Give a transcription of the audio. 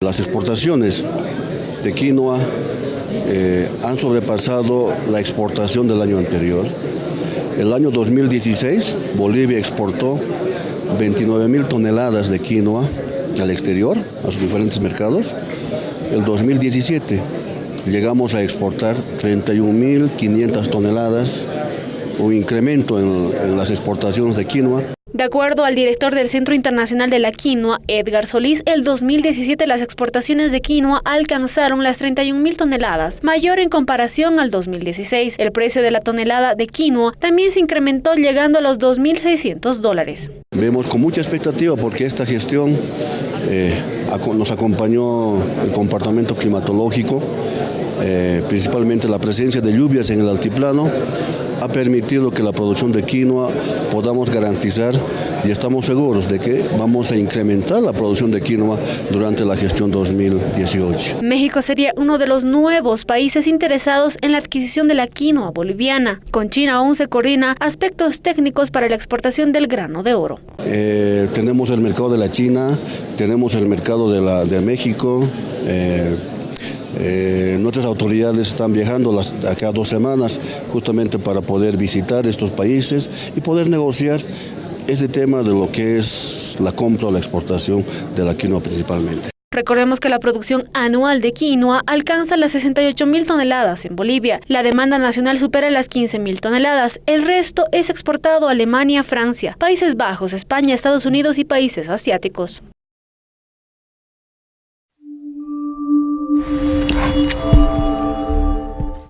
Las exportaciones de quinoa eh, han sobrepasado la exportación del año anterior. El año 2016 Bolivia exportó 29 mil toneladas de quinoa al exterior, a sus diferentes mercados. El 2017 llegamos a exportar 31.500 toneladas, un incremento en, en las exportaciones de quinoa. De acuerdo al director del Centro Internacional de la Quinoa, Edgar Solís, el 2017 las exportaciones de quinoa alcanzaron las 31 mil toneladas, mayor en comparación al 2016. El precio de la tonelada de quinoa también se incrementó llegando a los 2.600 dólares. Vemos con mucha expectativa porque esta gestión eh, nos acompañó el comportamiento climatológico, eh, principalmente la presencia de lluvias en el altiplano, ha permitido que la producción de quinoa podamos garantizar y estamos seguros de que vamos a incrementar la producción de quinoa durante la gestión 2018. México sería uno de los nuevos países interesados en la adquisición de la quinoa boliviana. Con China aún se coordina aspectos técnicos para la exportación del grano de oro. Eh, tenemos el mercado de la China, tenemos el mercado de, la, de México, eh, eh, nuestras autoridades están viajando las, dos semanas justamente para poder visitar estos países y poder negociar este tema de lo que es la compra o la exportación de la quinoa principalmente. Recordemos que la producción anual de quinoa alcanza las 68 mil toneladas en Bolivia. La demanda nacional supera las 15 mil toneladas. El resto es exportado a Alemania, Francia, Países Bajos, España, Estados Unidos y países asiáticos. Thank you.